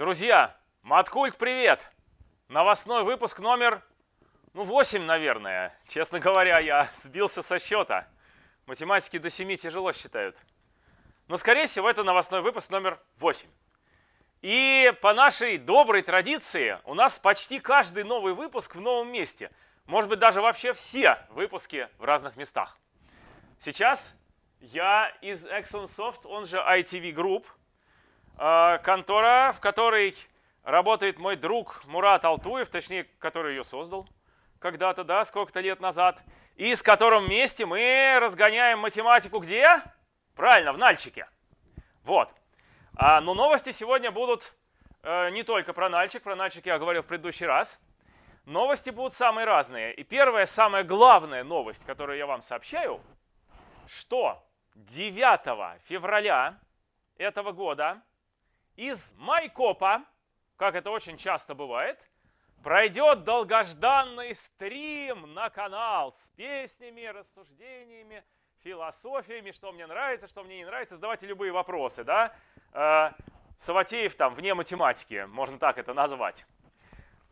Друзья, Маткульт, привет! Новостной выпуск номер, ну, 8, наверное. Честно говоря, я сбился со счета. Математики до 7 тяжело считают. Но, скорее всего, это новостной выпуск номер 8. И по нашей доброй традиции у нас почти каждый новый выпуск в новом месте. Может быть, даже вообще все выпуски в разных местах. Сейчас я из ExxonSoft, он же ITV Group, контора, в которой работает мой друг Мурат Алтуев, точнее, который ее создал когда-то, да, сколько-то лет назад, и с которым вместе мы разгоняем математику где? Правильно, в Нальчике. Вот. А, но новости сегодня будут э, не только про Нальчик, про Нальчик я говорил в предыдущий раз. Новости будут самые разные. И первая, самая главная новость, которую я вам сообщаю, что 9 февраля этого года из Майкопа, как это очень часто бывает, пройдет долгожданный стрим на канал с песнями, рассуждениями, философиями, что мне нравится, что мне не нравится. Задавайте любые вопросы, да. Э, Саватеев там вне математики, можно так это назвать.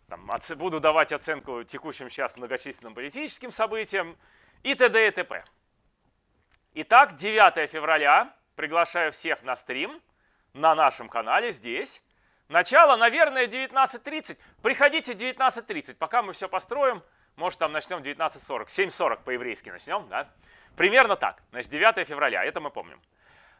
Там, буду давать оценку текущим сейчас многочисленным политическим событиям и т.д. и т.п. Итак, 9 февраля. Приглашаю всех на стрим на нашем канале здесь. Начало, наверное, 19.30. Приходите 19.30, пока мы все построим. Может, там начнем 19.40. 7.40 по-еврейски начнем, да? Примерно так. Значит, 9 февраля, это мы помним.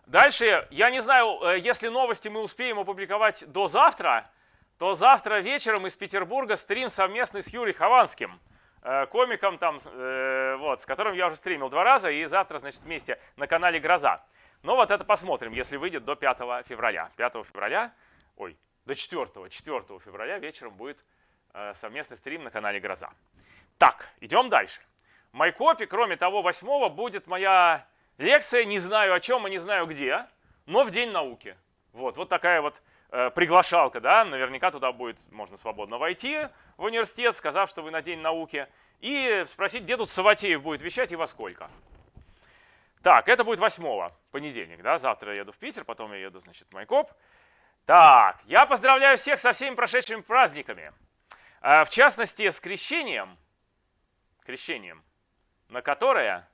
Дальше, я не знаю, э, если новости мы успеем опубликовать до завтра, то завтра вечером из Петербурга стрим совместный с Юрием Хованским, э, комиком там, э, вот, с которым я уже стримил два раза, и завтра, значит, вместе на канале «Гроза». Но вот это посмотрим, если выйдет до 5 февраля. 5 февраля, ой, до 4, 4 февраля вечером будет совместный стрим на канале «Гроза». Так, идем дальше. В Майкопе, кроме того, 8 будет моя лекция, не знаю о чем и не знаю где, но в День науки. Вот, вот такая вот э, приглашалка, да, наверняка туда будет, можно свободно войти в университет, сказав, что вы на День науки, и спросить, где тут Саватеев будет вещать и во сколько. Так, это будет 8 понедельник, да, завтра я еду в Питер, потом я еду, значит, в Майкоп. Так, я поздравляю всех со всеми прошедшими праздниками. Э, в частности, с крещением, крещением, на которое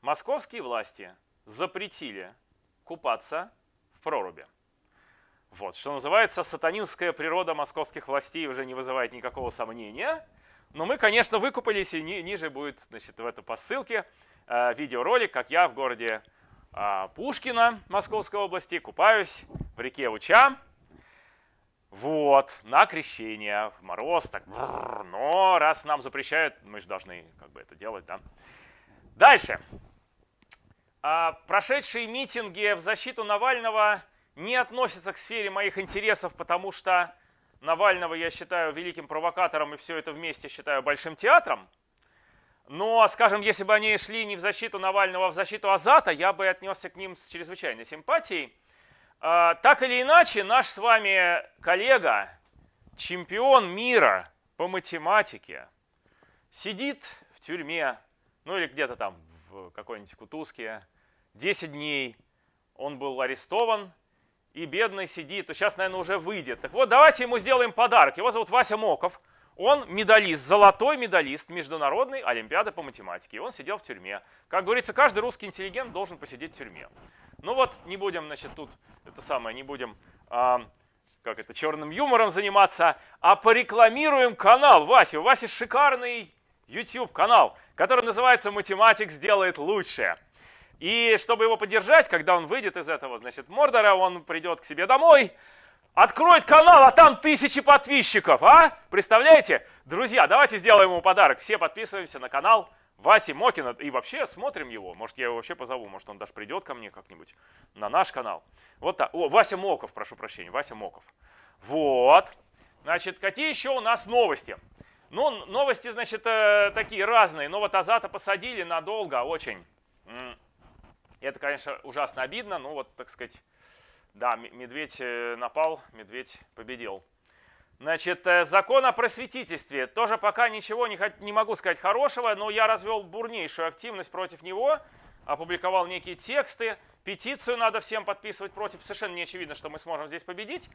московские власти запретили купаться в проруби. Вот, что называется, сатанинская природа московских властей уже не вызывает никакого сомнения. Но мы, конечно, выкупались, и ни, ниже будет значит, в этой по ссылке э, видеоролик, как я в городе э, Пушкино Московской области купаюсь в реке Уча. Вот, на крещение, в мороз, так, но раз нам запрещают, мы же должны как бы это делать, да. Дальше. А прошедшие митинги в защиту Навального не относятся к сфере моих интересов, потому что Навального я считаю великим провокатором и все это вместе считаю большим театром. Но, скажем, если бы они шли не в защиту Навального, а в защиту Азата, я бы отнесся к ним с чрезвычайной симпатией. А, так или иначе, наш с вами коллега, чемпион мира по математике, сидит в тюрьме, ну или где-то там в какой-нибудь Кутузке, 10 дней он был арестован, и бедный сидит, то сейчас, наверное, уже выйдет. Так вот, давайте ему сделаем подарок. Его зовут Вася Моков. Он медалист, золотой медалист Международной Олимпиады по математике. Он сидел в тюрьме. Как говорится, каждый русский интеллигент должен посидеть в тюрьме. Ну вот, не будем, значит, тут это самое, не будем, а, как это, черным юмором заниматься, а порекламируем канал Васи. У Васи шикарный YouTube канал, который называется «Математик сделает лучше». И чтобы его поддержать, когда он выйдет из этого, значит, Мордора, он придет к себе домой, откроет канал, а там тысячи подписчиков, а? Представляете? Друзья, давайте сделаем ему подарок. Все подписываемся на канал Васи Мокина и вообще смотрим его. Может, я его вообще позову, может, он даже придет ко мне как-нибудь на наш канал. Вот так. О, Вася Моков, прошу прощения, Вася Моков. Вот. Значит, какие еще у нас новости? Ну, новости, значит, э, такие разные. Но вот Азата посадили надолго, очень. Это, конечно, ужасно обидно. Ну, вот, так сказать, да, медведь э, напал, медведь победил. Значит, э, закон о просветительстве. Тоже пока ничего не, не могу сказать хорошего, но я развел бурнейшую активность против него. опубликовал некие тексты, петицию надо всем подписывать против. Совершенно не очевидно, что мы сможем здесь победить.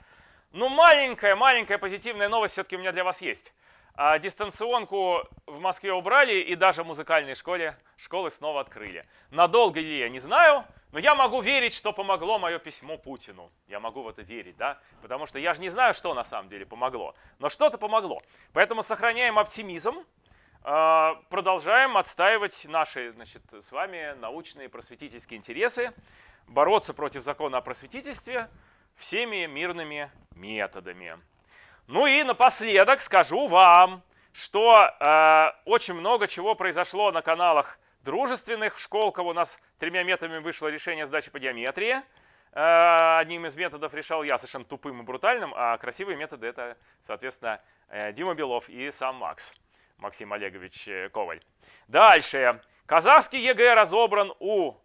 Но маленькая-маленькая позитивная новость все-таки у меня для вас есть. А дистанционку в Москве убрали и даже в музыкальной школе школы снова открыли. Надолго ли я не знаю, но я могу верить, что помогло мое письмо Путину. Я могу в это верить, да? Потому что я же не знаю, что на самом деле помогло. Но что-то помогло. Поэтому сохраняем оптимизм, а, продолжаем отстаивать наши значит, с вами научные просветительские интересы, бороться против закона о просветительстве всеми мирными методами. Ну и напоследок скажу вам, что э, очень много чего произошло на каналах дружественных. В Школково у нас тремя методами вышло решение сдачи по геометрии. Э, одним из методов решал я, совершенно тупым и брутальным, а красивые методы это, соответственно, э, Дима Белов и сам Макс, Максим Олегович э, Коваль. Дальше. Казахский ЕГЭ разобран у э,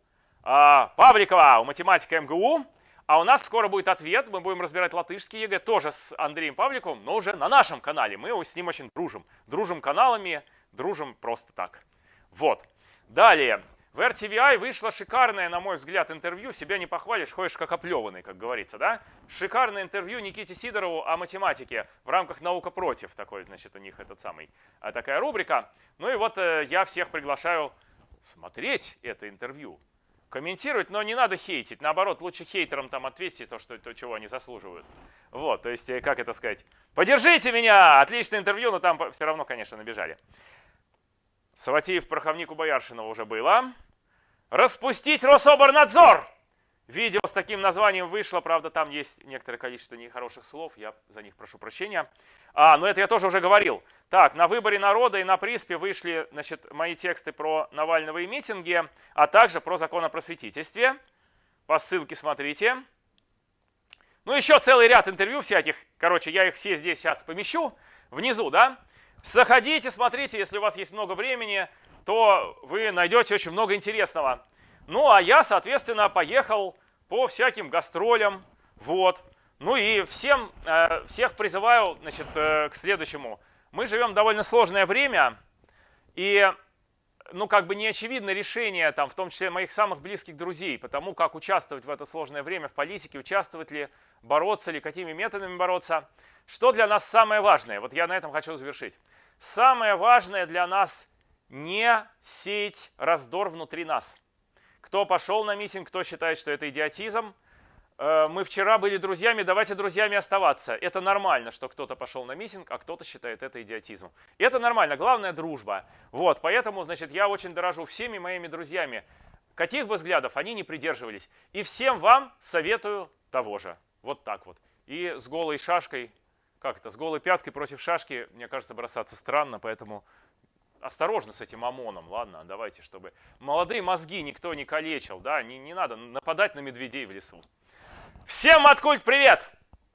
Павликова, у математика МГУ. А у нас скоро будет ответ, мы будем разбирать латышский ЕГЭ, тоже с Андреем Павликовым, но уже на нашем канале. Мы с ним очень дружим. Дружим каналами, дружим просто так. Вот. Далее. В RTVI вышло шикарное, на мой взгляд, интервью. Себя не похвалишь, ходишь как оплеванный, как говорится, да? Шикарное интервью Никите Сидорову о математике в рамках «Наука против». Такой, значит, у них этот самый, а, такая рубрика. Ну и вот э, я всех приглашаю смотреть это интервью комментировать, но не надо хейтить. Наоборот, лучше хейтерам там ответьте то, что, то, чего они заслуживают. Вот, то есть, э, как это сказать? Поддержите меня! Отличное интервью, но там все равно, конечно, набежали. Саватеев, Пороховник у Бояршинова уже было. Распустить Рособорнадзор! Видео с таким названием вышло, правда, там есть некоторое количество нехороших слов, я за них прошу прощения. А, но это я тоже уже говорил. Так, на выборе народа и на приспе вышли значит, мои тексты про Навального и митинги, а также про закон о просветительстве. По ссылке смотрите. Ну, еще целый ряд интервью всяких. Короче, я их все здесь сейчас помещу внизу, да? Заходите, смотрите, если у вас есть много времени, то вы найдете очень много интересного. Ну, а я, соответственно, поехал по всяким гастролям. Вот. Ну и всем, э, всех призываю значит, э, к следующему. Мы живем довольно сложное время, и ну, как бы не очевидно решение, там, в том числе моих самых близких друзей, потому как участвовать в это сложное время в политике, участвовать ли, бороться ли, какими методами бороться. Что для нас самое важное? Вот я на этом хочу завершить. Самое важное для нас не сеять раздор внутри нас – кто пошел на митинг, кто считает, что это идиотизм. Э, мы вчера были друзьями, давайте друзьями оставаться. Это нормально, что кто-то пошел на митинг, а кто-то считает это идиотизмом. Это нормально, главное дружба. Вот, поэтому, значит, я очень дорожу всеми моими друзьями. Каких бы взглядов они не придерживались. И всем вам советую того же. Вот так вот. И с голой шашкой, как это, с голой пяткой против шашки, мне кажется, бросаться странно, поэтому осторожно с этим ОМОНом, ладно, давайте, чтобы молодые мозги никто не калечил, да, не, не надо нападать на медведей в лесу. Всем Маткульт привет!